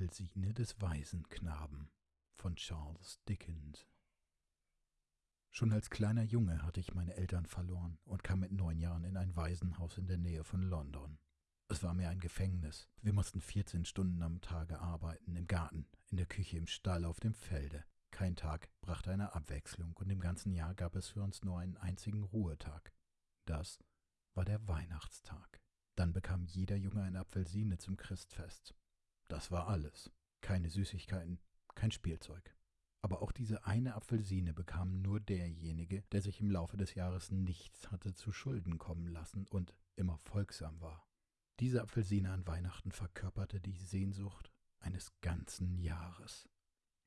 Apfelsine des Waisenknaben von Charles Dickens Schon als kleiner Junge hatte ich meine Eltern verloren und kam mit neun Jahren in ein Waisenhaus in der Nähe von London. Es war mir ein Gefängnis. Wir mussten 14 Stunden am Tage arbeiten, im Garten, in der Küche, im Stall, auf dem Felde. Kein Tag brachte eine Abwechslung und im ganzen Jahr gab es für uns nur einen einzigen Ruhetag. Das war der Weihnachtstag. Dann bekam jeder Junge eine Apfelsine zum Christfest. Das war alles. Keine Süßigkeiten, kein Spielzeug. Aber auch diese eine Apfelsine bekam nur derjenige, der sich im Laufe des Jahres nichts hatte zu Schulden kommen lassen und immer folgsam war. Diese Apfelsine an Weihnachten verkörperte die Sehnsucht eines ganzen Jahres.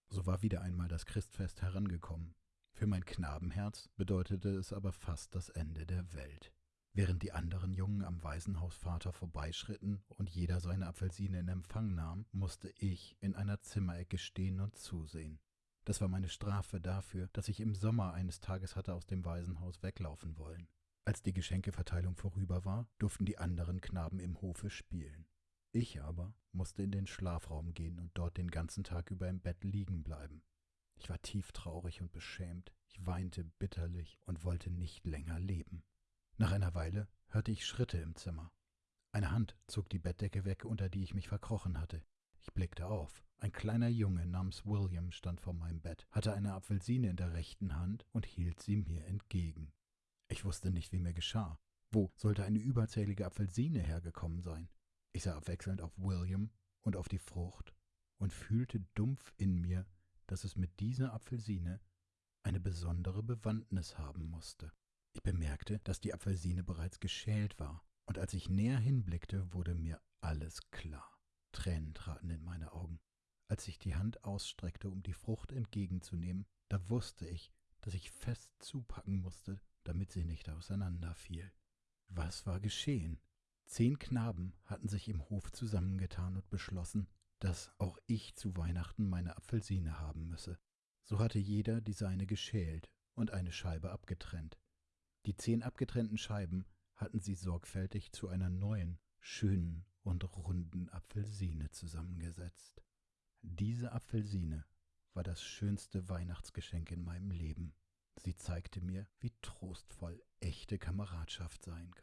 So war wieder einmal das Christfest herangekommen. Für mein Knabenherz bedeutete es aber fast das Ende der Welt. Während die anderen Jungen am Waisenhausvater vorbeischritten und jeder seine Apfelsine in Empfang nahm, musste ich in einer Zimmerecke stehen und zusehen. Das war meine Strafe dafür, dass ich im Sommer eines Tages hatte aus dem Waisenhaus weglaufen wollen. Als die Geschenkeverteilung vorüber war, durften die anderen Knaben im Hofe spielen. Ich aber musste in den Schlafraum gehen und dort den ganzen Tag über im Bett liegen bleiben. Ich war tief traurig und beschämt, ich weinte bitterlich und wollte nicht länger leben. Nach einer Weile hörte ich Schritte im Zimmer. Eine Hand zog die Bettdecke weg, unter die ich mich verkrochen hatte. Ich blickte auf. Ein kleiner Junge namens William stand vor meinem Bett, hatte eine Apfelsine in der rechten Hand und hielt sie mir entgegen. Ich wusste nicht, wie mir geschah. Wo sollte eine überzählige Apfelsine hergekommen sein? Ich sah abwechselnd auf William und auf die Frucht und fühlte dumpf in mir, dass es mit dieser Apfelsine eine besondere Bewandtnis haben musste. Ich bemerkte, dass die Apfelsine bereits geschält war, und als ich näher hinblickte, wurde mir alles klar. Tränen traten in meine Augen. Als ich die Hand ausstreckte, um die Frucht entgegenzunehmen, da wusste ich, dass ich fest zupacken musste, damit sie nicht auseinanderfiel. Was war geschehen? Zehn Knaben hatten sich im Hof zusammengetan und beschlossen, dass auch ich zu Weihnachten meine Apfelsine haben müsse. So hatte jeder die seine geschält und eine Scheibe abgetrennt. Die zehn abgetrennten Scheiben hatten sie sorgfältig zu einer neuen, schönen und runden Apfelsine zusammengesetzt. Diese Apfelsine war das schönste Weihnachtsgeschenk in meinem Leben. Sie zeigte mir, wie trostvoll echte Kameradschaft sein kann.